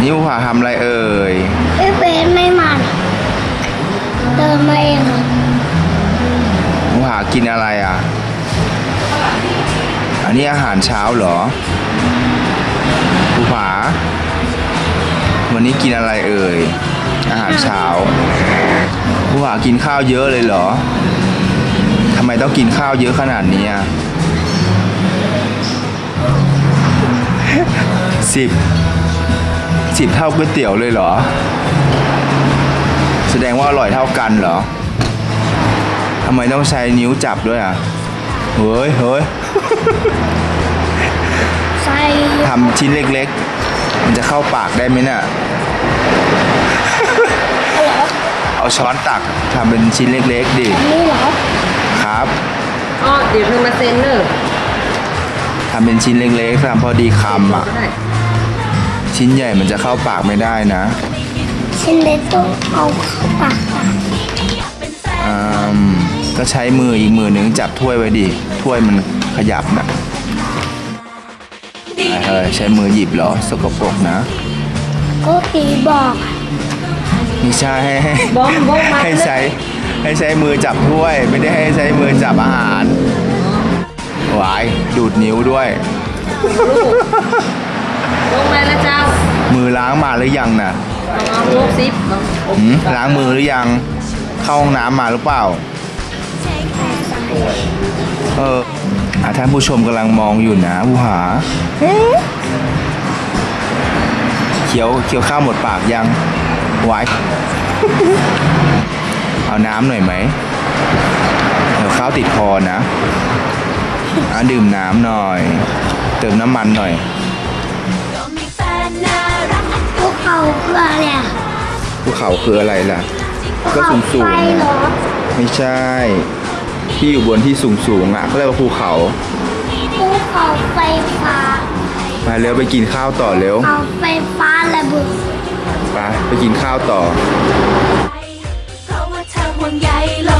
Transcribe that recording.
นี่ภูผาทำอะไรเอ่ยพี่เบสไม่มันเดินมาเองอะภูผากินอะไรอะ อันนี้อาหารเช้าเหรอภูผาวันนี้กินอะไรเอ่ย อาหารเช้าภูผากินข้าวเยอะเลยเหรอทำไมต้องกินข้าวเยอะขนาดนี้อะสิบ สิบเท่าก๋วยเตี๋ยวเลยเหรอ แสดงว่าอร่อยเท่ากันเหรอทำไมต้องใช้นิ้วจับด้วยอะ เฮ้ยเฮ้ยใส่ทำชิ้นเล็กๆ มันจะเข้าปากได้ไหมเนี่ยเอาช้อนตักทำเป็นชิ้นเล็กๆดิ นี่เหรอ ครับอ๋อเดี๋ยวเธอมาเซ็นเนอร์ทำเป็นชิ้นเล็กๆทำพอดีคำอะก็ได้ ชิ้นใหญ่มันจะเข้าปากไม่ได้นะ ชิ้นเล็กต้องเอาเข้าปากอะอืมก็ใช้มืออีกมือหนึ่งจับถ้วยไว้ดิ ถ้วยมันขยับนะเฮ้ยใช้มือหยิบเหรอ สกปรกนะ ก็ตีบอกอะไม่ใช่ให้ให้บ้องบ้องมาให้ใช้ให้ใช้มือจับถ้วย ไม่ได้ให้ใช้มือจับอาหารหวายดูดนิ้วด้วย ลงมาแล้วเจ้ามือล้างมาหรือยังน่ะเอาลูกซิปเอาหืมล้างมือหรือยัง เข้าห้องน้ำมาหรือเปล่า เอออะท่านผู้ชมกำลังมองอยู่นะผู้หาเคี้ยวเคี้ยวข้าวหมดปากยังไว้เอาน้ำหน่อยไหมเดี๋ยวข้าวติดคอนะอะดื่มน้ำหน่อย เติมน้ำมันหน่อย เขาคืออะไรล่ะ ก็สูงสูงไม่ใช่ ที่อยู่บนที่สูงสูงอะเขเรียกว่าภูเขาภูเขาไฟฟ้า มาเร็วไปกินข้าวต่อเร็วเขาไฟฟ้าระเบิดไปไปกินข้าวต่อเพาะาเธวงใยเรา